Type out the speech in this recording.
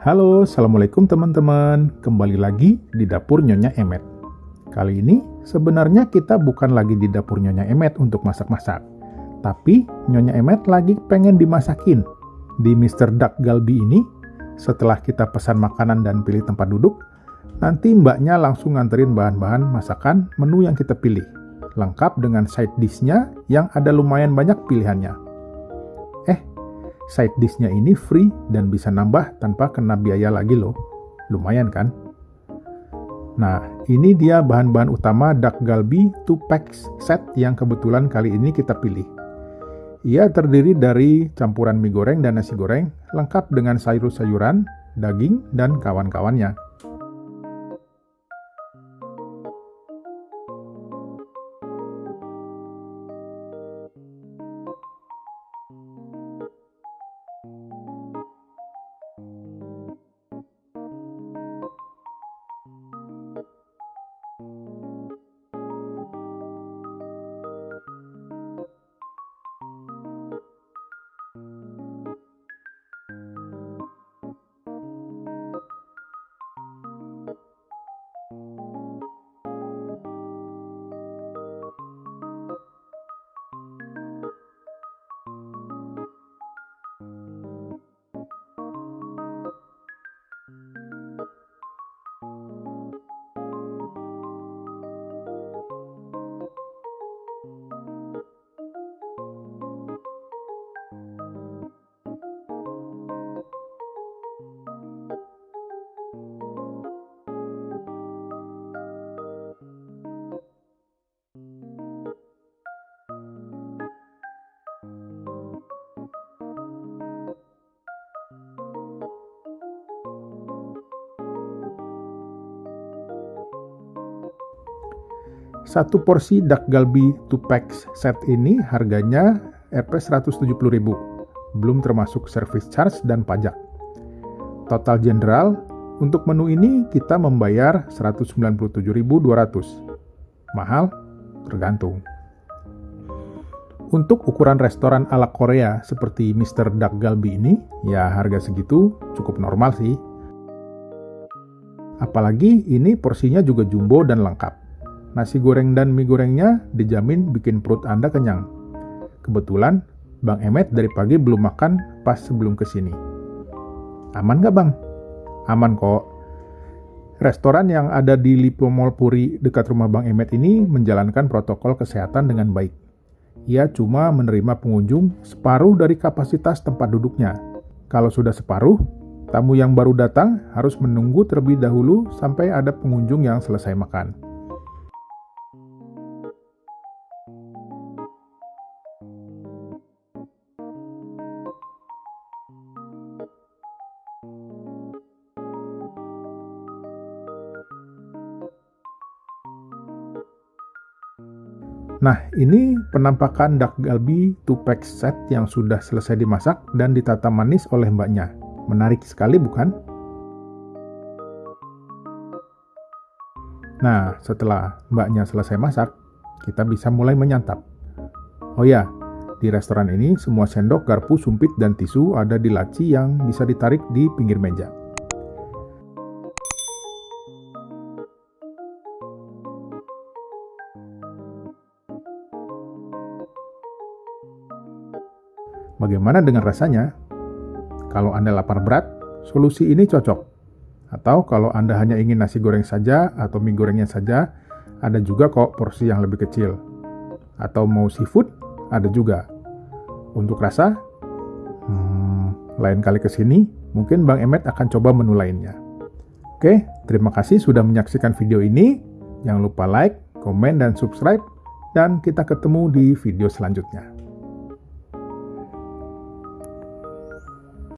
Halo, Assalamualaikum teman-teman. Kembali lagi di dapur Nyonya Emet. Kali ini sebenarnya kita bukan lagi di dapur Nyonya Emet untuk masak-masak. Tapi Nyonya Emet lagi pengen dimasakin. Di Mr. Duck Galbi ini, setelah kita pesan makanan dan pilih tempat duduk, nanti mbaknya langsung nganterin bahan-bahan masakan menu yang kita pilih. Lengkap dengan side dish-nya yang ada lumayan banyak pilihannya side dish-nya ini free dan bisa nambah tanpa kena biaya lagi loh. Lumayan kan? Nah, ini dia bahan-bahan utama duck galbi 2 packs set yang kebetulan kali ini kita pilih. Ia terdiri dari campuran mie goreng dan nasi goreng, lengkap dengan sayur-sayuran, daging, dan kawan-kawannya. Satu porsi dak galbi 2 packs set ini harganya Rp 170.000, belum termasuk service charge dan pajak. Total general untuk menu ini kita membayar 197.200. Mahal? Tergantung. Untuk ukuran restoran ala Korea seperti Mr. Dak Galbi ini, ya harga segitu cukup normal sih. Apalagi ini porsinya juga jumbo dan lengkap. Nasi goreng dan mie gorengnya dijamin bikin perut Anda kenyang. Kebetulan, Bang Emet dari pagi belum makan pas sebelum ke sini. Aman nggak Bang? Aman kok. Restoran yang ada di Lipo Mall Puri dekat rumah Bang Emet ini menjalankan protokol kesehatan dengan baik. Ia cuma menerima pengunjung separuh dari kapasitas tempat duduknya. Kalau sudah separuh, tamu yang baru datang harus menunggu terlebih dahulu sampai ada pengunjung yang selesai makan. Nah, ini penampakan dak galbi 2 pack set yang sudah selesai dimasak dan ditata manis oleh mbaknya. Menarik sekali bukan? Nah, setelah mbaknya selesai masak, kita bisa mulai menyantap. Oh ya, di restoran ini semua sendok, garpu, sumpit, dan tisu ada di laci yang bisa ditarik di pinggir meja. Bagaimana dengan rasanya? Kalau Anda lapar berat, solusi ini cocok. Atau kalau Anda hanya ingin nasi goreng saja atau mie gorengnya saja, ada juga kok porsi yang lebih kecil. Atau mau seafood, ada juga. Untuk rasa, hmm, lain kali ke sini, mungkin Bang Emet akan coba menu lainnya. Oke, terima kasih sudah menyaksikan video ini. Jangan lupa like, komen, dan subscribe. Dan kita ketemu di video selanjutnya.